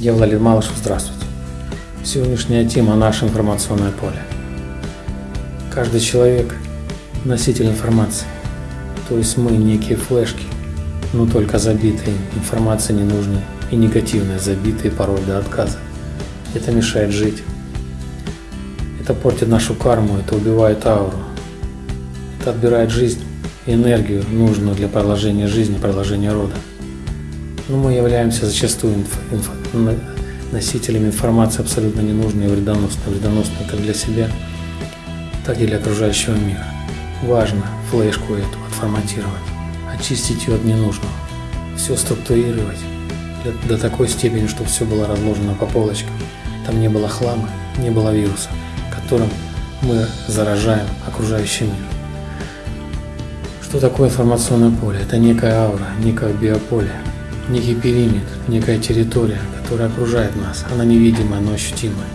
Я Владимир Малышев, здравствуйте. Сегодняшняя тема – наше информационное поле. Каждый человек – носитель информации, то есть мы некие флешки, но только забитые, информация ненужная и негативная, забитые порой до отказа. Это мешает жить. Это портит нашу карму, это убивает ауру. Это отбирает жизнь и энергию, нужную для продолжения жизни, продолжения рода. Но мы являемся зачастую инф, инф, носителями информации абсолютно ненужной и вредоносной, вредоносной как для себя, так и для окружающего мира. Важно флешку эту отформатировать, очистить ее от ненужного, все структурировать до такой степени, чтобы все было разложено по полочкам. Там не было хлама, не было вируса, которым мы заражаем окружающий мир. Что такое информационное поле? Это некая аура, некое биополе, некий периметр, некая территория, которая окружает нас. Она невидимая, но ощутимая.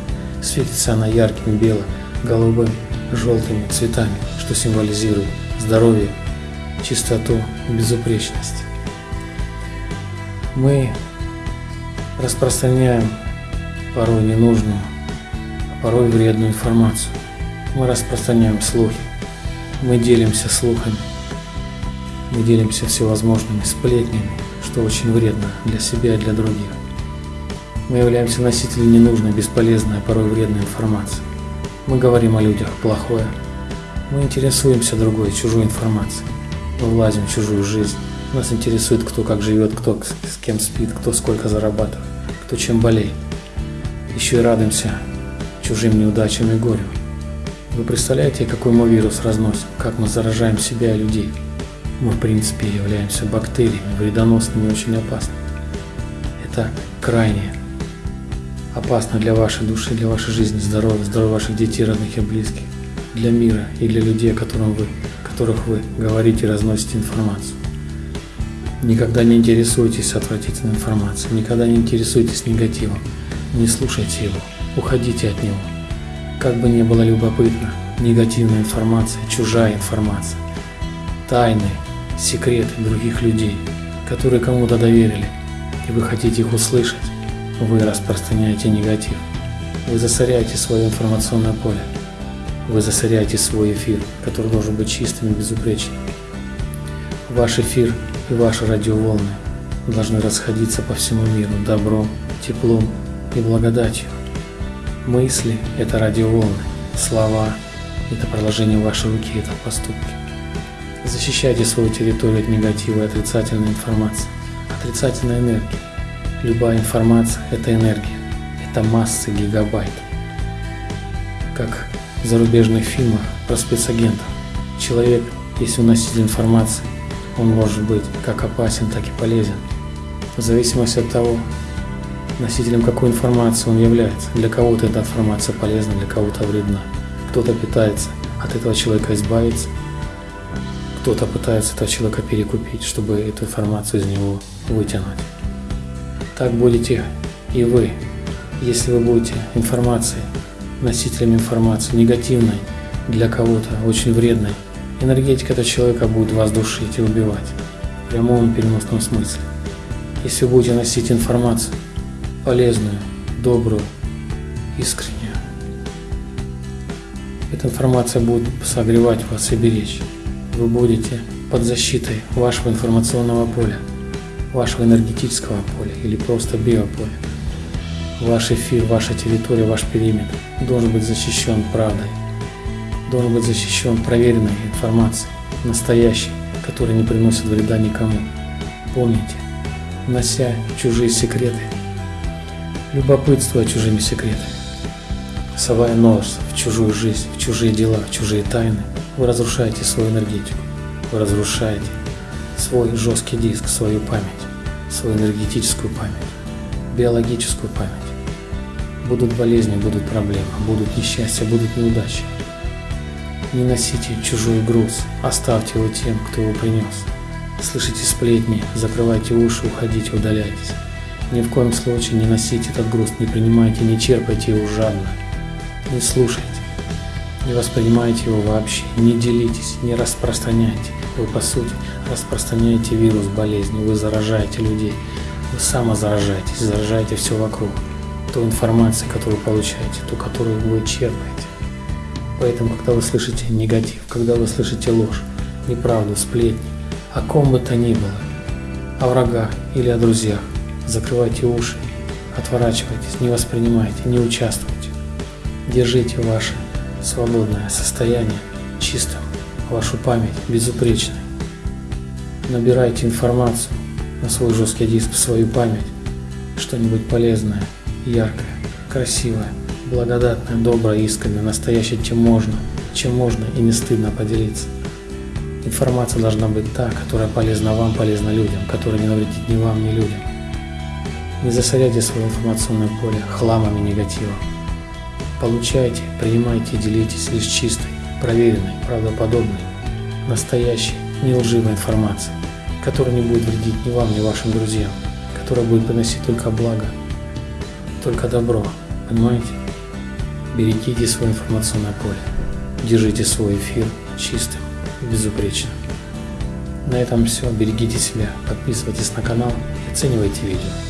Светится она ярким, белым, голубым, желтыми цветами, что символизирует здоровье, чистоту и безупречность. Мы распространяем порой ненужную, а порой вредную информацию. Мы распространяем слухи, мы делимся слухами, мы делимся всевозможными сплетнями, что очень вредно для себя и для других. Мы являемся носителями ненужной, бесполезной, а порой вредной информации. Мы говорим о людях плохое. Мы интересуемся другой, чужой информацией. Мы влазим в чужую жизнь. Нас интересует, кто как живет, кто с кем спит, кто сколько зарабатывает, кто чем болеет. Еще и радуемся чужим неудачам и горю. Вы представляете, какой мы вирус разносим, как мы заражаем себя и людей? Мы, в принципе, являемся бактериями, вредоносными и очень опасными. Это крайне опасно для вашей души, для вашей жизни, здоровья, здоровья ваших детей, родных и близких, для мира и для людей, которым вы, которых вы говорите и разносите информацию. Никогда не интересуйтесь отвратительной информацией, никогда не интересуйтесь негативом, не слушайте его, уходите от него. Как бы ни было любопытно, негативная информация, чужая информация, тайны, секреты других людей, которые кому-то доверили, и вы хотите их услышать, вы распространяете негатив. Вы засоряете свое информационное поле. Вы засоряете свой эфир, который должен быть чистым и безупречным. Ваш эфир и ваши радиоволны должны расходиться по всему миру добром, теплом и благодатью. Мысли – это радиоволны, слова – это продолжение вашей руки, это поступки. Защищайте свою территорию от негатива и отрицательной информации, отрицательной энергии. Любая информация – это энергия, это массы гигабайт. Как в зарубежных фильмах про спецагентов. Человек, если он носитель информации, он может быть как опасен, так и полезен. В зависимости от того, носителем какой информации он является. Для кого-то эта информация полезна, для кого-то вредна. Кто-то питается от этого человека избавиться, кто-то пытается этого человека перекупить, чтобы эту информацию из него вытянуть. Так будете и вы, если вы будете информацией, носителем информации, негативной, для кого-то очень вредной, энергетика этого человека будет вас душить и убивать, в прямом переносном смысле. Если вы будете носить информацию, полезную, добрую, искреннюю, эта информация будет согревать вас и беречь. Вы будете под защитой вашего информационного поля вашего энергетического поля или просто биополя. Ваш эфир, ваша территория, ваш периметр должен быть защищен правдой, должен быть защищен проверенной информацией, настоящей, которая не приносит вреда никому. Помните, нося чужие секреты, любопытствуя чужими секретами, совая нос в чужую жизнь, в чужие дела, в чужие тайны, вы разрушаете свою энергетику, вы разрушаете свой жесткий диск, свою память, свою энергетическую память, биологическую память. Будут болезни, будут проблемы, будут несчастья, будут неудачи. Не носите чужой груз, оставьте его тем, кто его принес. Слышите сплетни, закрывайте уши, уходите, удаляйтесь. Ни в коем случае не носите этот груз, не принимайте, не черпайте его жадно. Не слушайте, не воспринимайте его вообще, не делитесь, не распространяйте. Вы, по сути, распространяете вирус болезни, вы заражаете людей, вы самозаражаетесь, заражаете все вокруг, ту информацию, которую получаете, ту, которую вы черпаете. Поэтому, когда вы слышите негатив, когда вы слышите ложь, неправду, сплетни, о ком бы то ни было, о врагах или о друзьях, закрывайте уши, отворачивайтесь, не воспринимайте, не участвуйте. Держите ваше свободное состояние чистым, вашу память безупречной. Набирайте информацию на свой жесткий диск, в свою память, что-нибудь полезное, яркое, красивое, благодатное, доброе, искреннее, настоящее, чем можно, чем можно и не стыдно поделиться. Информация должна быть та, которая полезна вам, полезна людям, которая не навредит ни вам, ни людям. Не засоряйте свое информационное поле хламами негатива. Получайте, принимайте и делитесь лишь чистой, проверенной, правдоподобной, настоящей, не лживой информацией, которая не будет вредить ни вам, ни вашим друзьям, которая будет приносить только благо, только добро. Понимаете? Берегите свое информационное поле. Держите свой эфир чистым и безупречным. На этом все. Берегите себя, подписывайтесь на канал и оценивайте видео.